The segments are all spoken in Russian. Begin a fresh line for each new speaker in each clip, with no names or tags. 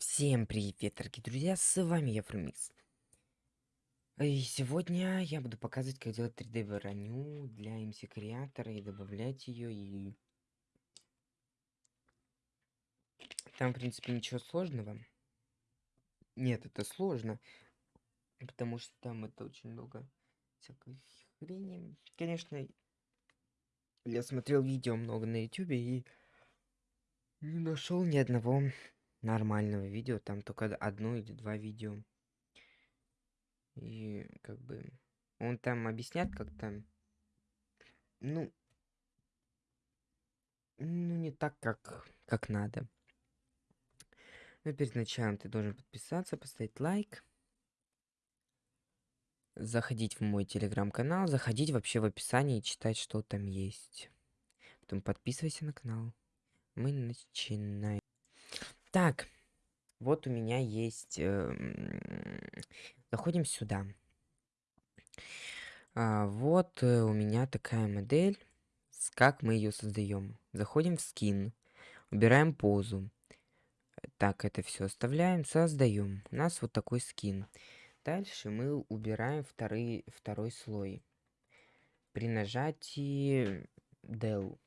Всем привет, дорогие друзья, с вами я, Фрумикс. И сегодня я буду показывать, как делать 3D броню для MC Креатора и добавлять ее. И там, в принципе, ничего сложного. Нет, это сложно, потому что там это очень много всякой хрени. Конечно, я смотрел видео много на YouTube и не нашел ни одного нормального видео, там только одно или два видео. И как бы он там объясняет как-то, ну, ну не так, как, как надо. Но перед началом ты должен подписаться, поставить лайк, заходить в мой телеграм-канал, заходить вообще в описание и читать, что там есть. Потом подписывайся на канал. Мы начинаем. Так, вот у меня есть... Э, заходим сюда. А, вот э, у меня такая модель. Как мы ее создаем? Заходим в скин, убираем позу. Так, это все оставляем, создаем. У нас вот такой скин. Дальше мы убираем второй, второй слой. При нажатии del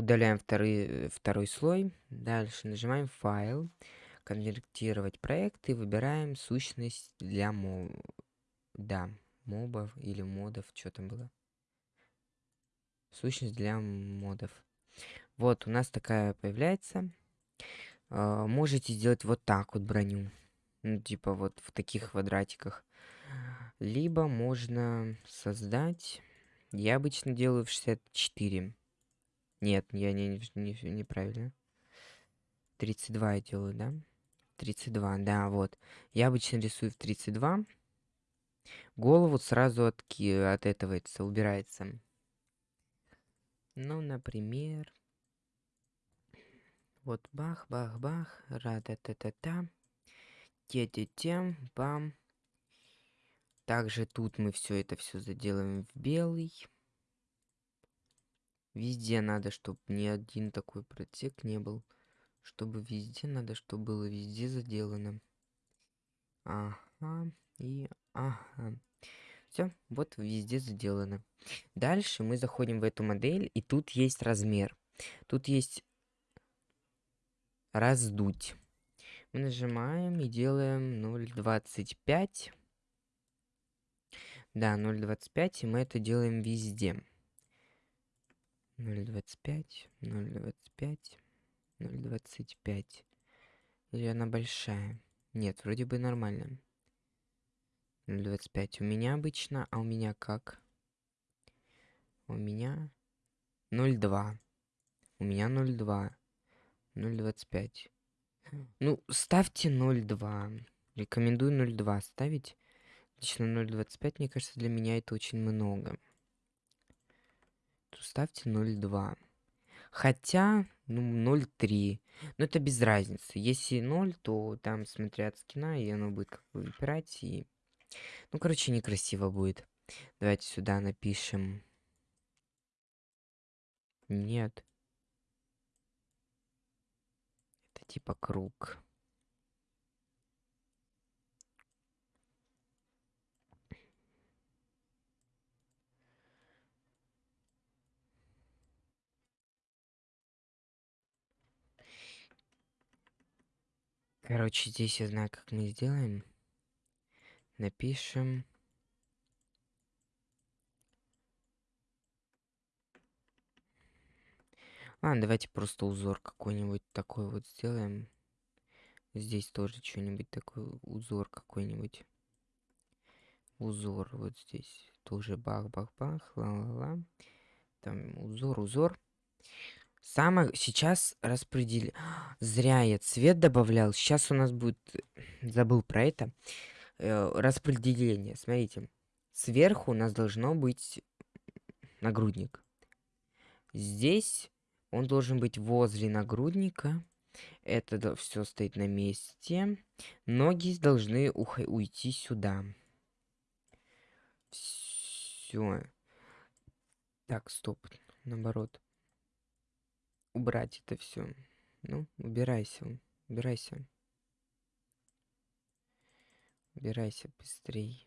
Удаляем второй, второй слой. Дальше нажимаем файл, конвертировать проект и выбираем сущность для моб... Да, мобов или модов, что там было. Сущность для модов. Вот, у нас такая появляется. Uh, можете сделать вот так вот броню. Ну, типа вот в таких квадратиках. Либо можно создать... Я обычно делаю в 64. Нет, я не, не, неправильно. 32 я делаю, да? 32, да, вот. Я обычно рисую в 32. Голову сразу от, от этого это убирается. Ну, например... Вот бах, бах, бах, рада-та-та-та. Те-те-те, бам. Также тут мы все это все заделаем в белый. Везде надо, чтобы ни один такой протек не был. Чтобы везде надо, чтобы было везде заделано. Ага, и ага. Все, вот везде заделано. Дальше мы заходим в эту модель, и тут есть размер. Тут есть раздуть. Мы нажимаем и делаем 0.25. Да, 0.25, и мы это делаем везде. 0.25, 0.25, 0.25. Или она большая? Нет, вроде бы нормально. 0.25 у меня обычно, а у меня как? У меня 0.2. У меня 0.2. 0.25. Ну, ставьте 0.2. Рекомендую 0.2 ставить. Лично 0.25, мне кажется, для меня это очень много то ставьте 0,2. Хотя, ну, 0,3. Но это без разницы. Если 0, то там, смотря от скина, и оно будет как бы выпирать. И... Ну, короче, некрасиво будет. Давайте сюда напишем. Нет. Это типа круг. Короче, здесь я знаю, как мы сделаем. Напишем. Ладно, давайте просто узор какой-нибудь такой вот сделаем. Здесь тоже что-нибудь такой узор какой-нибудь. Узор вот здесь. Тоже бах-бах-бах, ла-ла-ла. Там узор, узор. Самое сейчас распределил. Зря я цвет добавлял. Сейчас у нас будет... Забыл про это. Э, распределение. Смотрите. Сверху у нас должно быть нагрудник. Здесь он должен быть возле нагрудника. Это все стоит на месте. Ноги должны уйти сюда. Все. Так, стоп. Наоборот убрать это все. Ну, убирайся. Убирайся. Убирайся быстрей.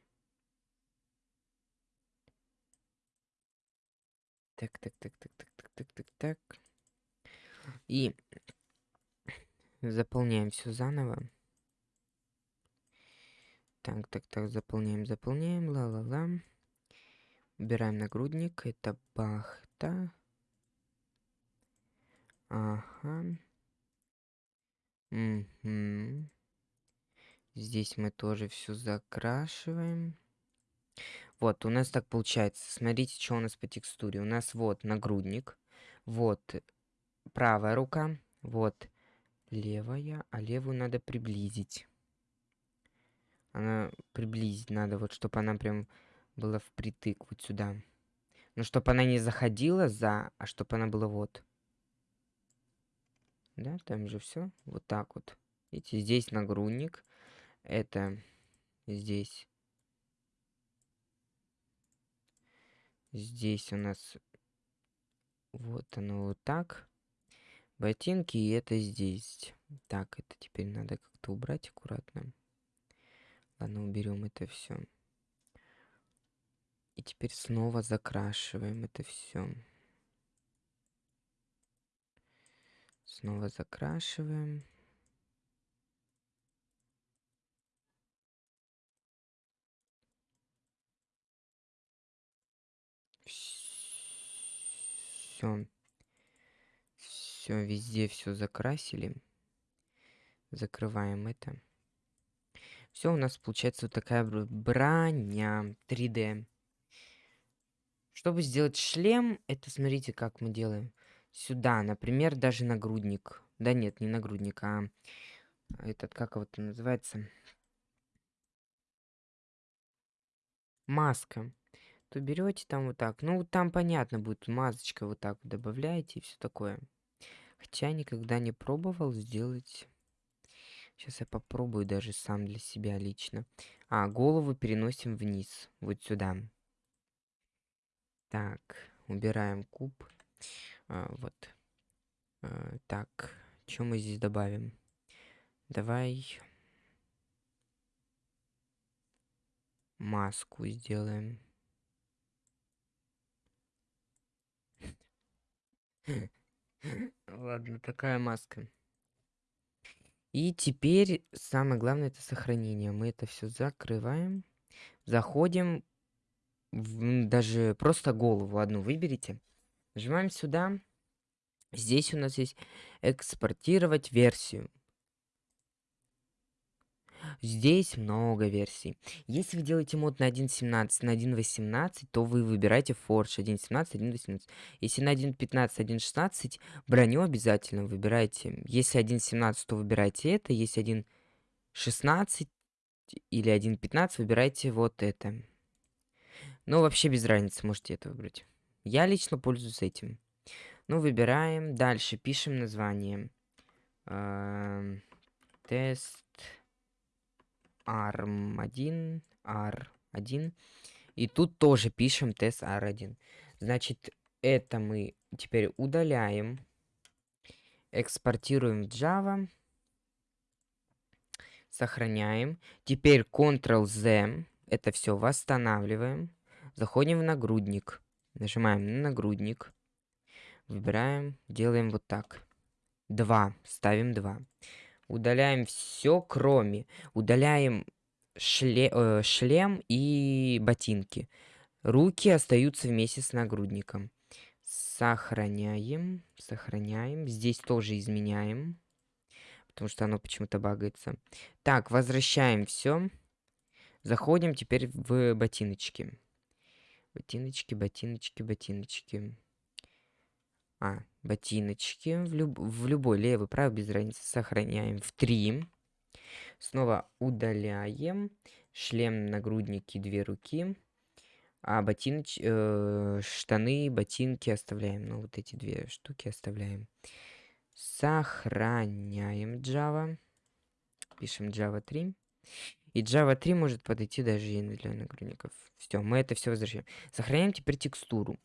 Так, так, так, так, так, так, так, так, так. И заполняем все заново. Так, так, так, заполняем, заполняем, ла-ла-ла. Убираем нагрудник, это бахта. Ага. Угу. Здесь мы тоже все закрашиваем. Вот, у нас так получается. Смотрите, что у нас по текстуре. У нас вот нагрудник, вот правая рука, вот левая, а левую надо приблизить. Она приблизить надо, вот чтобы она прям была впритык вот сюда. Ну, чтобы она не заходила за, а чтобы она была вот. Да, там же все. Вот так вот. Видите, здесь нагрудник. Это здесь. Здесь у нас вот оно вот так. Ботинки, и это здесь. Так, это теперь надо как-то убрать аккуратно. Ладно, уберем это все. И теперь снова закрашиваем это все. Снова закрашиваем. Все. Все, везде все закрасили. Закрываем это. Все, у нас получается вот такая броня 3D. Чтобы сделать шлем, это смотрите, как мы делаем сюда, например, даже нагрудник. Да нет, не нагрудник, а этот, как вот называется? Маска. То берете там вот так. Ну, там понятно будет, масочка вот так добавляете и все такое. Хотя никогда не пробовал сделать... Сейчас я попробую даже сам для себя лично. А, голову переносим вниз, вот сюда. Так, убираем куб. А, вот. А, так, что мы здесь добавим? Давай маску сделаем. Ладно, такая маска. И теперь самое главное это сохранение. Мы это все закрываем. Заходим в, даже просто голову одну выберите. Нажимаем сюда. Здесь у нас есть экспортировать версию. Здесь много версий. Если вы делаете мод на 1.17, на 1.18, то вы выбираете Forge 1.17, 1.18. Если на 1.15, 1.16, броню обязательно выбирайте. Если 1.17, то выбирайте это. Если 1.16 или 1.15, выбирайте вот это. Ну, вообще без разницы, можете это выбрать. Я лично пользуюсь этим. Ну, выбираем. Дальше пишем название. Эм, тест ARM1, R1. И тут тоже пишем тест R1. Значит, это мы теперь удаляем. Экспортируем в Java. Сохраняем. Теперь Ctrl-Z. Это все восстанавливаем. Заходим в нагрудник. Нажимаем на нагрудник. Выбираем, делаем вот так. 2. Ставим 2. Удаляем все, кроме. Удаляем шле, э, шлем и ботинки. Руки остаются вместе с нагрудником. Сохраняем. Сохраняем. Здесь тоже изменяем. Потому что оно почему-то багается. Так, возвращаем все. Заходим теперь в ботиночки. Ботиночки, ботиночки, ботиночки. А, ботиночки. В, люб в любой левый, правый, без разницы. Сохраняем в 3. Снова удаляем. Шлем, нагрудники, две руки. А ботиноч... Э, штаны, ботинки оставляем. Ну, вот эти две штуки оставляем. Сохраняем Java. Пишем Java 3. И Java 3 может подойти даже и для нагрудников. Все, мы это все возвращаем. Сохраняем теперь текстуру.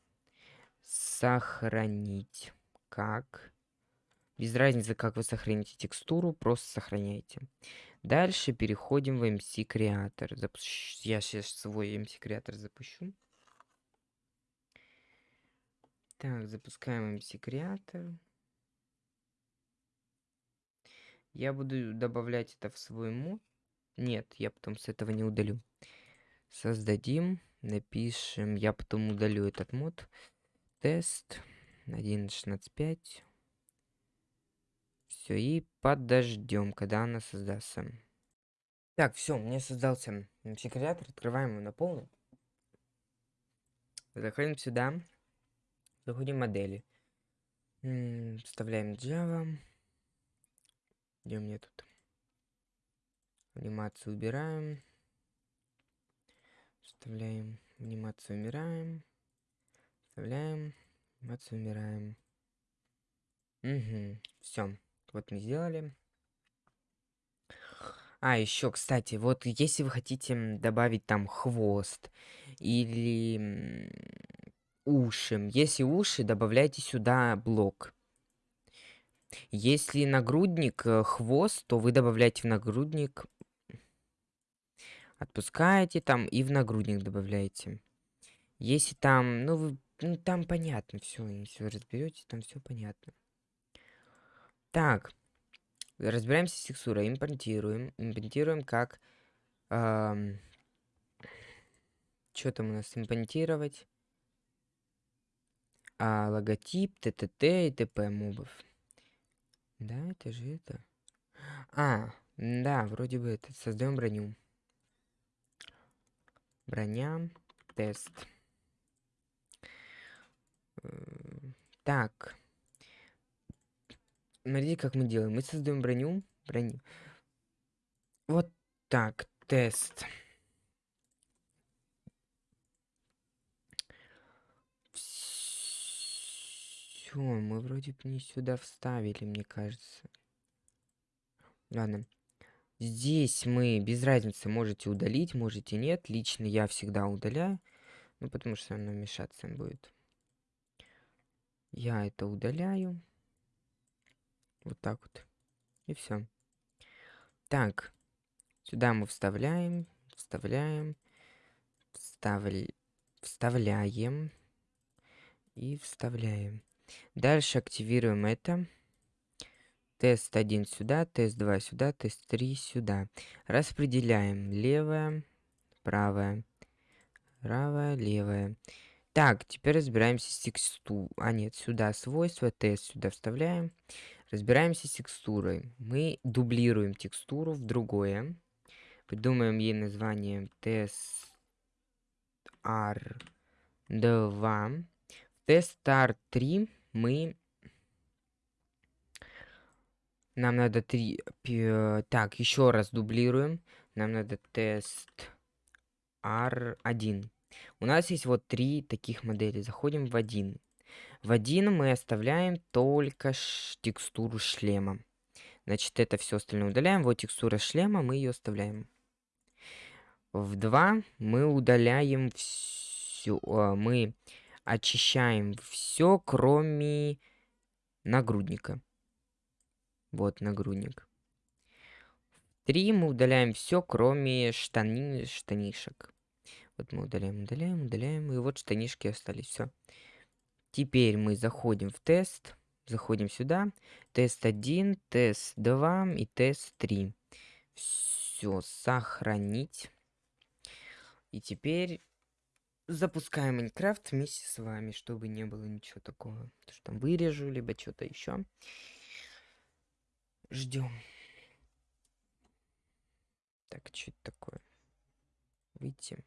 Сохранить как Без разницы, как вы сохраните текстуру, просто сохраняйте. Дальше переходим в MC Creator. Запущ... Я сейчас свой MC Creator запущу. Так, запускаем MC Creator. Я буду добавлять это в свой мод. Нет, я потом с этого не удалю. Создадим, напишем, я потом удалю этот мод. Тест 1.16.5. Все, и подождем, когда она создастся. Так, все, меня создался секретатор. Открываем его на полную. Заходим сюда. Заходим в модели. вставляем Java. Где у меня тут? Анимацию убираем. Вставляем. Анимацию убираем. Вставляем. Анимацию убираем. Угу. Все. Вот мы сделали. А, еще, кстати, вот если вы хотите добавить там хвост или уши, если уши, добавляйте сюда блок. Если нагрудник э, хвост, то вы добавляете в нагрудник, отпускаете там и в нагрудник добавляете. Если там, ну, вы, ну там понятно все, вы разберете, там все понятно. Так, разбираемся с текстурой, импортируем, импортируем как... Эм, что там у нас импортировать? А, логотип, ТТТ и ТП мобов. Да, это же это. А, да, вроде бы это. Создаем броню. Броня, тест. Так. Смотрите, как мы делаем. Мы создаем броню. Броню. Вот так. Тест. Все, мы вроде бы не сюда вставили, мне кажется. Ладно. Здесь мы, без разницы, можете удалить, можете нет. Лично я всегда удаляю. Ну, потому что оно мешаться будет. Я это удаляю. Вот так вот. И все. Так. Сюда мы вставляем, вставляем, вставля... вставляем и вставляем. Дальше активируем это. Тест 1 сюда, тест 2 сюда, тест 3 сюда. Распределяем левое, правое, правое, левое. Так, теперь разбираемся с текстурой. А нет, сюда свойства, тест сюда вставляем. Разбираемся с текстурой. Мы дублируем текстуру в другое. Придумаем ей название тест R2. В тест R3 мы... Нам надо три... Так, еще раз дублируем. Нам надо тест R1. У нас есть вот три таких модели. Заходим в один. В один мы оставляем только текстуру шлема. Значит, это все остальное удаляем. Вот текстура шлема, мы ее оставляем. В 2 мы удаляем все. А, мы очищаем все, кроме нагрудника. Вот нагрудник. В 3 мы удаляем все, кроме штани... штанишек. Вот мы удаляем, удаляем, удаляем. И вот штанишки остались. Все. Теперь мы заходим в тест, заходим сюда, тест 1, тест 2 и тест 3. Все, сохранить. И теперь запускаем Майнкрафт вместе с вами, чтобы не было ничего такого, что там вырежу, либо что-то еще. Ждем. Так, что это такое? Выйти.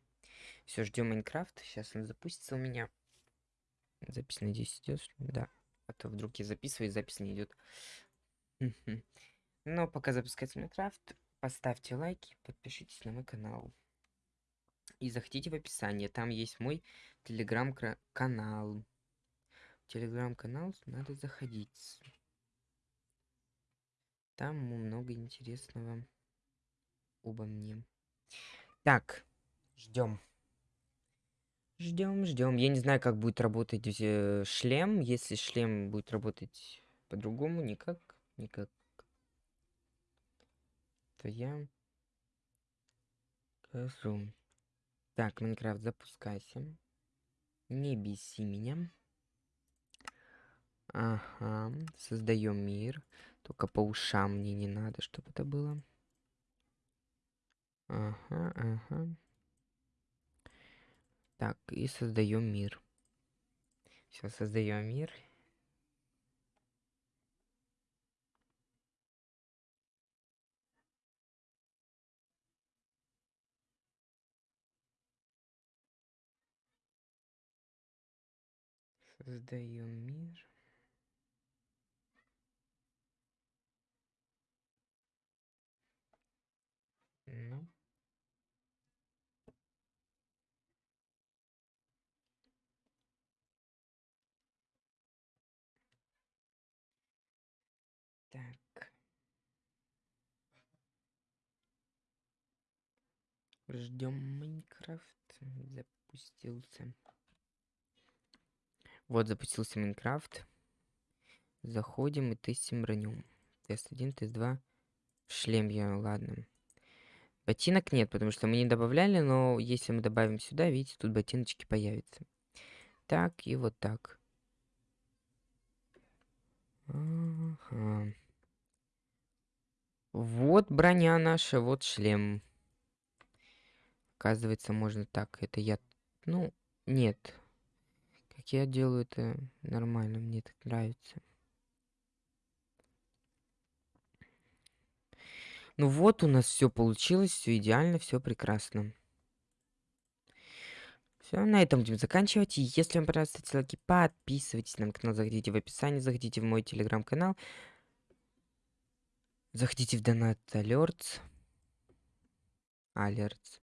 Все, ждем Майнкрафт. Сейчас он запустится у меня. Запись, надеюсь, идет. Да. А то вдруг я записываю, запись не идет. Но пока запускается Майнкрафт, поставьте лайки, подпишитесь на мой канал. И заходите в описание, там есть мой телеграм-канал. Телеграм-канал надо заходить. Там много интересного обо мне. Так, ждем. Ждем, ждем. Я не знаю, как будет работать э, шлем. Если шлем будет работать По-другому никак, никак. То я скажу. Так, Майнкрафт, запускайся. Не беси меня. Ага, создаем мир. Только по ушам мне не надо, чтобы это было. Ага, ага. Так, и создаем мир. Все, создаем мир. Создаем мир. Ну. Так. Ждем Майнкрафт. Запустился. Вот запустился Майнкрафт. Заходим и тестим броню. Тест 1, тест 2. Шлем я, ладно. Ботинок нет, потому что мы не добавляли, но если мы добавим сюда, видите, тут ботиночки появятся. Так и вот так. Ага. Вот броня наша, вот шлем. Оказывается, можно так. Это я... Ну, нет. Как я делаю это нормально, мне так нравится. Ну вот у нас все получилось, все идеально, все прекрасно. Все, на этом будем заканчивать. И если вам понравилось, ставьте лайки, подписывайтесь на канал, заходите в описание, заходите в мой телеграм-канал. Заходите в донат Alerts. Alerts.